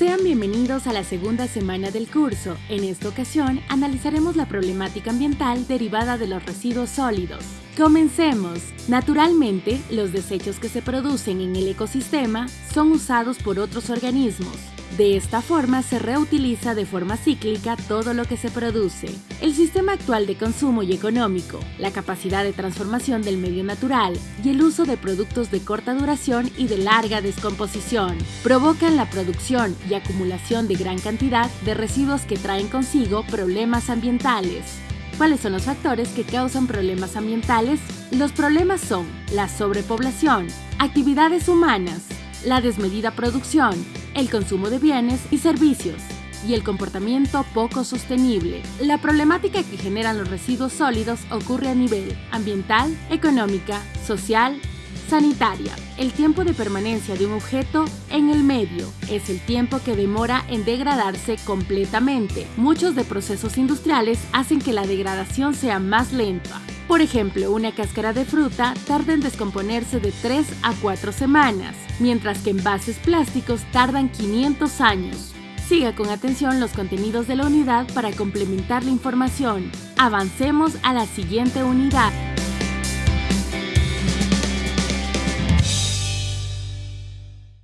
Sean bienvenidos a la segunda semana del curso. En esta ocasión analizaremos la problemática ambiental derivada de los residuos sólidos. Comencemos. Naturalmente, los desechos que se producen en el ecosistema son usados por otros organismos. De esta forma se reutiliza de forma cíclica todo lo que se produce. El sistema actual de consumo y económico, la capacidad de transformación del medio natural y el uso de productos de corta duración y de larga descomposición provocan la producción y acumulación de gran cantidad de residuos que traen consigo problemas ambientales. ¿Cuáles son los factores que causan problemas ambientales? Los problemas son la sobrepoblación, actividades humanas, la desmedida producción, el consumo de bienes y servicios y el comportamiento poco sostenible. La problemática que generan los residuos sólidos ocurre a nivel ambiental, económica, social, sanitaria. El tiempo de permanencia de un objeto en el medio es el tiempo que demora en degradarse completamente. Muchos de procesos industriales hacen que la degradación sea más lenta. Por ejemplo, una cáscara de fruta tarda en descomponerse de 3 a 4 semanas, mientras que envases plásticos tardan 500 años. Siga con atención los contenidos de la unidad para complementar la información. Avancemos a la siguiente unidad.